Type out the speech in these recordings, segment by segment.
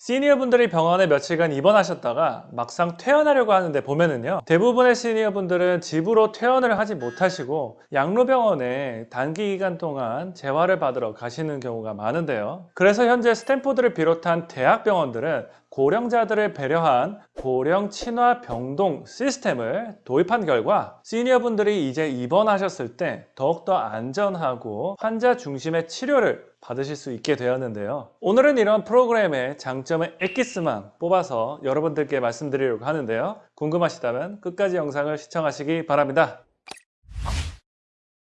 시니어분들이 병원에 며칠간 입원하셨다가 막상 퇴원하려고 하는데 보면은요 대부분의 시니어분들은 집으로 퇴원을 하지 못하시고 양로병원에 단기 기간 동안 재활을 받으러 가시는 경우가 많은데요. 그래서 현재 스탠포드를 비롯한 대학병원들은 고령자들을 배려한 고령 친화 병동 시스템을 도입한 결과 시니어분들이 이제 입원하셨을 때 더욱더 안전하고 환자 중심의 치료를 받으실 수 있게 되었는데요. 오늘은 이런 프로그램의 장점의 엑기스만 뽑아서 여러분들께 말씀드리려고 하는데요. 궁금하시다면 끝까지 영상을 시청하시기 바랍니다.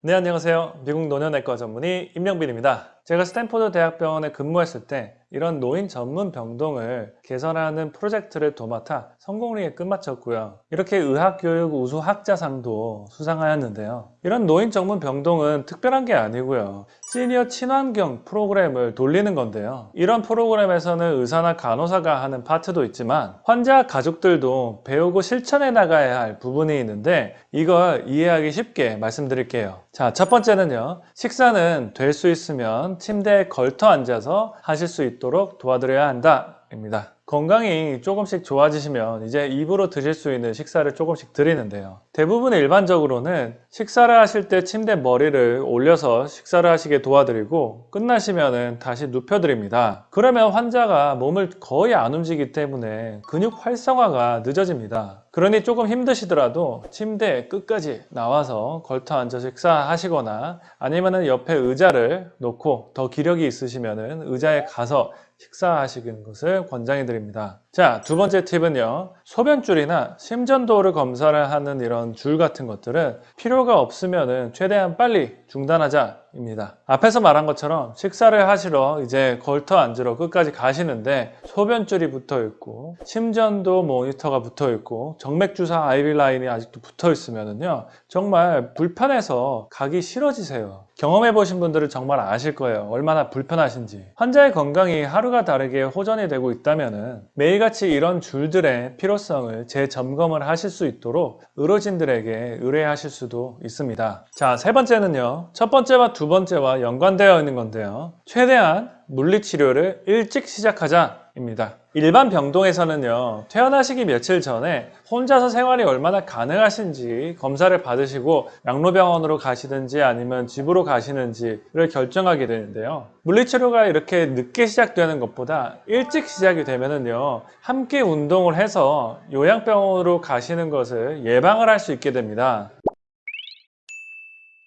네 안녕하세요. 미국 노년내과 전문의 임영빈입니다 제가 스탠포드 대학병원에 근무했을 때 이런 노인 전문 병동을 개선하는 프로젝트를 도맡아 성공리에 끝마쳤고요. 이렇게 의학교육 우수 학자상도 수상하였는데요. 이런 노인 전문 병동은 특별한 게 아니고요. 시니어 친환경 프로그램을 돌리는 건데요. 이런 프로그램에서는 의사나 간호사가 하는 파트도 있지만 환자 가족들도 배우고 실천해 나가야 할 부분이 있는데 이걸 이해하기 쉽게 말씀드릴게요. 자, 첫 번째는요. 식사는 될 수 있으면 침대에 걸터 앉아서 하실 수 있도록 도와드려야 한다 입니다. 건강이 조금씩 좋아지시면 이제 입으로 드실 수 있는 식사를 조금씩 드리는데요. 대부분 일반적으로는 식사를 하실 때 침대 머리를 올려서 식사를 하시게 도와드리고 끝나시면 다시 눕혀드립니다. 그러면 환자가 몸을 거의 안 움직이기 때문에 근육 활성화가 늦어집니다. 그러니 조금 힘드시더라도 침대 끝까지 나와서 걸터 앉아 식사하시거나 아니면 옆에 의자를 놓고 더 기력이 있으시면 의자에 가서 식사하시는 것을 권장해 드립니다 자, 두 번째 팁은요. 소변줄이나 심전도를 검사를 하는 이런 줄 같은 것들은 필요가 없으면 최대한 빨리 중단하자 입니다. 앞에서 말한 것처럼 식사를 하시러 이제 걸터 앉으러 끝까지 가시는데 소변줄이 붙어 있고 심전도 모니터가 붙어 있고 정맥주사 아이비 라인이 아직도 붙어 있으면요 정말 불편해서 가기 싫어지세요. 경험해 보신 분들은 정말 아실 거예요. 얼마나 불편하신지. 환자의 건강이 하루가 다르게 호전이 되고 있다면 매일같이 이런 줄들의 필요성을 재점검을 하실 수 있도록 의료진들에게 의뢰하실 수도 있습니다. 자, 세 번째는요. 첫 번째와 두 번째와 연관되어 있는 건데요. 최대한 물리치료를 일찍 시작하자 입니다. 일반 병동에서는요 퇴원하시기 며칠 전에 혼자서 생활이 얼마나 가능하신지 검사를 받으시고 양로병원으로 가시든지 아니면 집으로 가시는지를 결정하게 되는데요 물리치료가 이렇게 늦게 시작되는 것보다 일찍 시작이 되면은요 함께 운동을 해서 요양병원으로 가시는 것을 예방을 할 수 있게 됩니다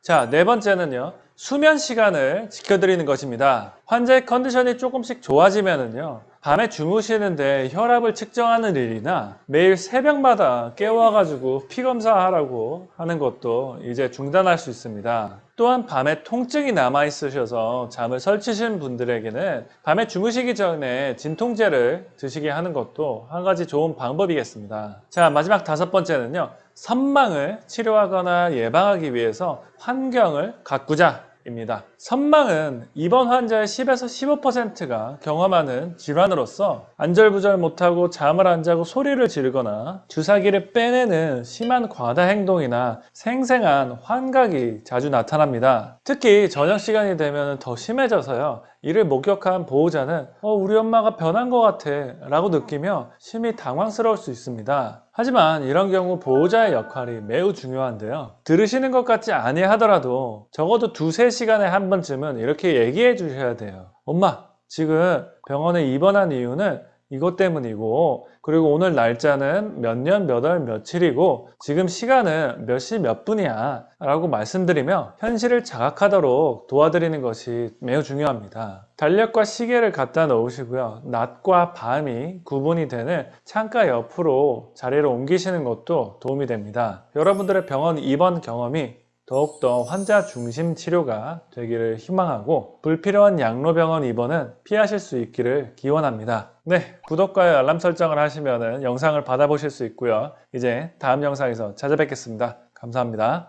자, 네 번째는요. 수면 시간을 지켜드리는 것입니다. 환자의 컨디션이 조금씩 좋아지면은요. 밤에 주무시는데 혈압을 측정하는 일이나 매일 새벽마다 깨워가지고 피 검사하라고 하는 것도 이제 중단할 수 있습니다. 또한 밤에 통증이 남아 있으셔서 잠을 설치신 분들에게는 밤에 주무시기 전에 진통제를 드시게 하는 것도 한 가지 좋은 방법이겠습니다. 자 마지막 다섯 번째는요. 선망을 치료하거나 예방하기 위해서 환경을 가꾸자 입니다. 선망은 입원 환자의 10에서 15%가 경험하는 질환으로서 안절부절 못하고 잠을 안 자고 소리를 지르거나 주사기를 빼내는 심한 과다 행동이나 생생한 환각이 자주 나타납니다. 특히 저녁 시간이 되면 더 심해져서요. 이를 목격한 보호자는 어, 우리 엄마가 변한 것 같아 라고 느끼며 심히 당황스러울 수 있습니다. 하지만 이런 경우 보호자의 역할이 매우 중요한데요. 들으시는 것 같지 아니하더라도 적어도 두세 시간에 한 번쯤은 이렇게 얘기해 주셔야 돼요. 엄마 지금 병원에 입원한 이유는 이것 때문이고 그리고 오늘 날짜는 몇 년 몇 월 며칠이고 지금 시간은 몇 시 몇 분이야? 라고 말씀드리며 현실을 자각하도록 도와드리는 것이 매우 중요합니다. 달력과 시계를 갖다 놓으시고요. 낮과 밤이 구분이 되는 창가 옆으로 자리를 옮기시는 것도 도움이 됩니다. 여러분들의 병원 입원 경험이 더욱더 환자 중심 치료가 되기를 희망하고 불필요한 양로병원 입원은 피하실 수 있기를 기원합니다. 네, 구독과 알람 설정을 하시면 영상을 받아보실 수 있고요. 이제 다음 영상에서 찾아뵙겠습니다. 감사합니다.